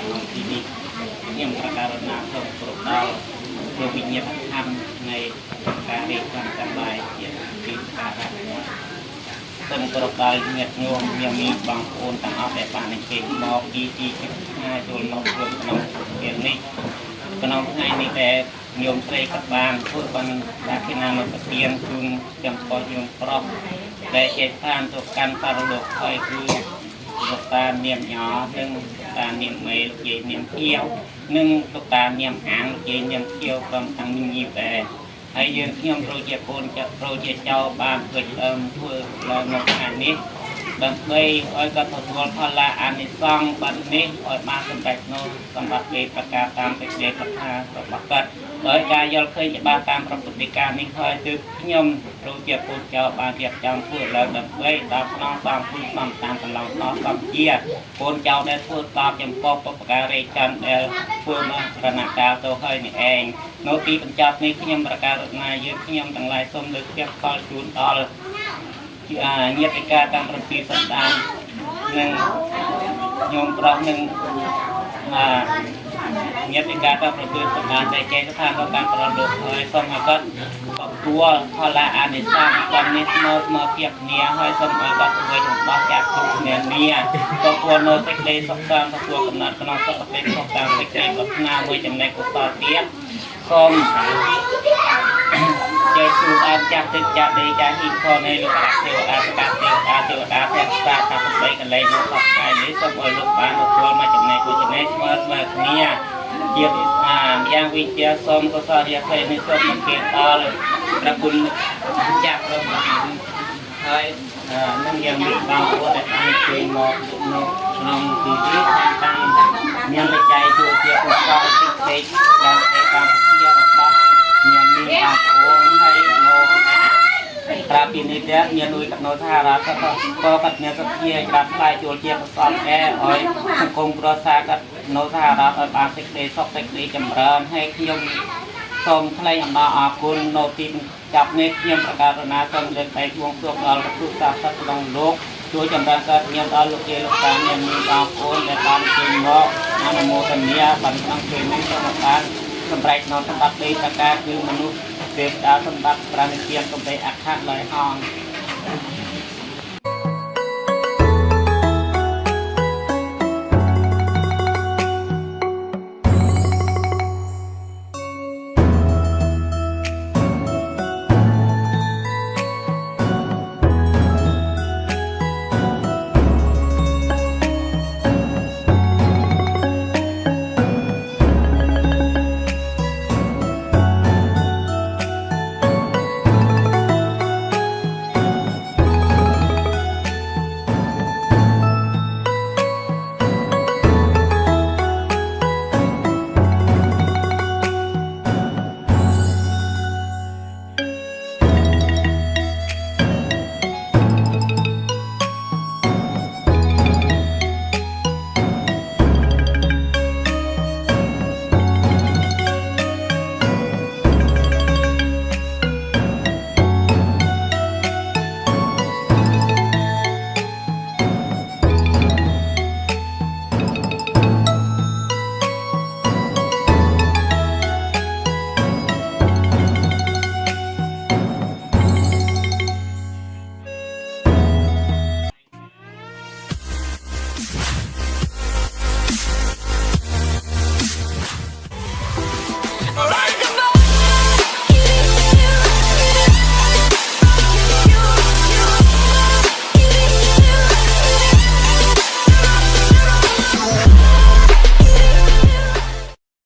ក្នុងទីនេះខ្ញុំប្រកាសណាសូមគ្រប់ដល់លោកវិញ្ញាណធម៌នៃការរៀបចំទាំងឡាយជាទីការៈសូមគោរពដល់ញាតិញោមមានមានបងប្អូនទាំងអស់ដែលបានអញ្ជើញមកទីទីជិតឆ្ងាយចូលមករួមក្នុងពេលនេះក្នុងថ្ងៃនេះដែលញោមស្រីក៏បានធ្វើបានដាគិណាមកប្រទានជូនចំពោះញោមប្រុសដែលជាឋានទៅកាន់បរលោកហើយគឺលោកតានាមញ៉និងលោក តានាមមេលោកយាយនាមភៀវនិងលោកតានាមអាងលោកយាយនាមភៀវព្រមទាំងមីងីដែរហើយយើងខ្ញុំត្រូវជាកូនចាក់ត្រូវជាចៅបានធ្វើដើមធ្វើឡើងនៅថ្ងៃនេះ ដើម្បីឲ្យគាត់ទទួលផលលាអានិសង្សបាត់នេះឲ្យបានសម្រេចនៅសម្រាប់លេប្រការតាមសេចក្តីប្រាថ្នារបស់គាត់ដោយការយល់ឃើញច្បាស់តាមប្រពុតិការនេះហើយទើបខ្ញុំត្រូវជាកូនចៅបានរៀបចំធ្វើឡើងដើម្បីដល់ស្នងតាមគុណតាមតាមកន្លងតសំជាកូនចៅដែលធ្វើតបចំពោះបុព្វការីចន្ទដែលធ្វើមករណកាលទៅហើយនេះឯងនៅទីបញ្ចប់នេះខ្ញុំប្រកាសរតនាយើងខ្ញុំទាំងឡាយសូមលើកទៀតខលជូនដល់ ជាញាតិការតាមប្រទីសន្តាននិងញោមប្រុសនិងអាញាតិការតាមប្រទីសន្តានដែលចេញស្ថានរបស់ការប្រលោកហើយសូមឲ្យគាត់ទទួលផលអានិសង្សតាមនេះស្មើស្មើភាពគ្នាហើយសូមឲ្យគាត់ធ្វើចំដោះចាក់គ្រប់គ្នានេះទទួលនៅសេចក្តីសុខសាន្តទទួលកំណត់ក្នុងសុខភាពសុខតាមសេចក្តីប្រាថ្នាមួយចំណែកកុសលទៀតសូម ចេះជួបអានចាស់ទឹកចាស់ដេចាស់ហ៊ីខនៃលោកអាទេវតាប្រកាសទេវតាទេវតាព្រះសាថាប្របីកលែងមកសពថ្ងៃនេះសូមឲ្យលោកបានទទួលមកចំណែកមួយចំណែកស្មើស្មើគ្នាជាអាយ៉ាងវិជ្ជាសូមកុសលរាសីនេះសូមមកគេដល់ព្រះគុណចាស់របស់ហើយនឹងយ៉ាងមានបងប្អូនដែលបានជួយមកនៅក្នុងទីនេះតាំងមានបច្ច័យជួយជាឧបករណ៍តិចតិចដើម្បីតាមជារបស់មានមានបងប្អូនហើយនៅ ប្រាប់ពីនេះទៀតមានលួយកំណត់ថារ៉ាក៏ក៏គាត់មានសទ្ធាក្រាបថ្លៃចូលជាប្រសពអែឲ្យសង្គមគ្រួសារគាត់នៅសហរដ្ឋឲ្យបានសេចក្តីសុខសេចក្តីចម្រើនហើយខ្ញុំសូមថ្លែងអំណរអគុណនៅទីចាប់នេះខ្ញុំប្រកាសណាសូមលើកដៃបួងសួងដល់ព្រះសាសនាក្នុងលោកជួយចម្រើនកើតញាមដល់លោកយាយលោកតាមានមានបងប្អូនដែលបានជួយមកអនុមោទនាបានក្នុងពេលនេះសូមបានសម្រេចនៅសម្បត្តិដីតកាគឺមនុស្ស ទេវតាសម្បត្តិប្រាណិជាកំបីអខៈឡើយអង